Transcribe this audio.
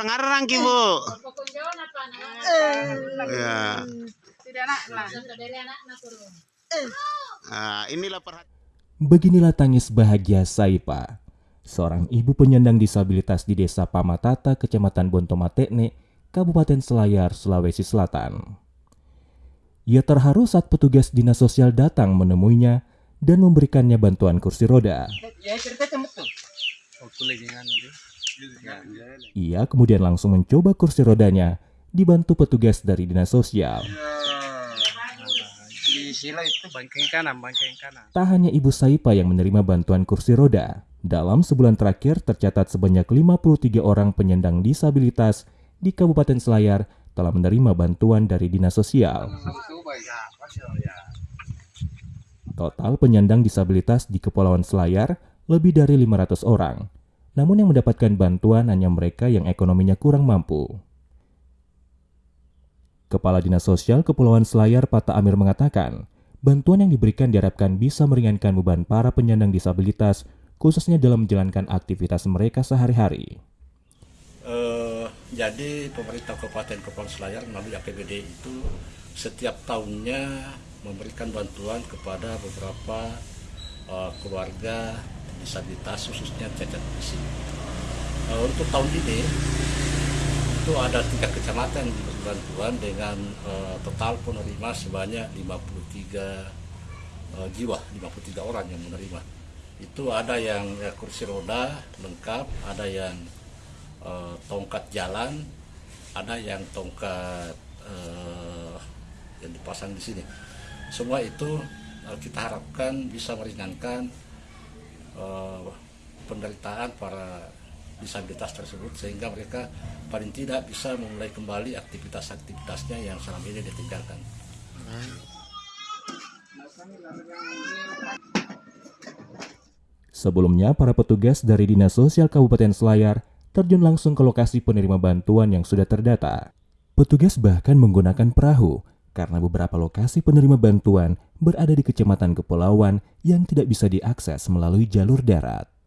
ngurang ngarang ki bu ya Tidak nak lah. nah, inilah perhatian Beginilah tangis bahagia Saipa, seorang ibu penyandang disabilitas di Desa Pamatata, Kecamatan Bontomatekne, Kabupaten Selayar, Sulawesi Selatan. Ia terharu saat petugas dinas sosial datang menemuinya dan memberikannya bantuan kursi roda. Ya cerita tu. Ia kemudian langsung mencoba kursi rodanya, dibantu petugas dari dinas sosial. Tak hanya Ibu Saipa yang menerima bantuan kursi roda, dalam sebulan terakhir tercatat sebanyak 53 orang penyandang disabilitas di Kabupaten Selayar telah menerima bantuan dari dinas sosial. Total penyandang disabilitas di Kepulauan Selayar lebih dari 500 orang. Namun yang mendapatkan bantuan hanya mereka yang ekonominya kurang mampu. Kepala Dinas Sosial Kepulauan Selayar Pata Amir mengatakan, bantuan yang diberikan diharapkan bisa meringankan beban para penyandang disabilitas, khususnya dalam menjalankan aktivitas mereka sehari-hari. Eh, jadi pemerintah Kabupaten Kepulauan Selayar melalui APBD itu setiap tahunnya memberikan bantuan kepada beberapa eh, keluarga disabilitas khususnya cacat fisik. Untuk tahun ini itu ada tiga kecamatan bantuan dengan eh, total penerima sebanyak 53 eh, jiwa, 53 orang yang menerima. Itu ada yang ya, kursi roda lengkap, ada yang eh, tongkat jalan, ada yang tongkat eh, yang dipasang di sini. Semua itu eh, kita harapkan bisa meringankan eh, penderitaan para disabilitas tersebut sehingga mereka paling tidak bisa memulai kembali aktivitas-aktivitasnya yang selama ini ditinggalkan. Sebelumnya, para petugas dari Dinas Sosial Kabupaten Selayar terjun langsung ke lokasi penerima bantuan yang sudah terdata. Petugas bahkan menggunakan perahu karena beberapa lokasi penerima bantuan berada di Kecamatan Kepulauan yang tidak bisa diakses melalui jalur darat.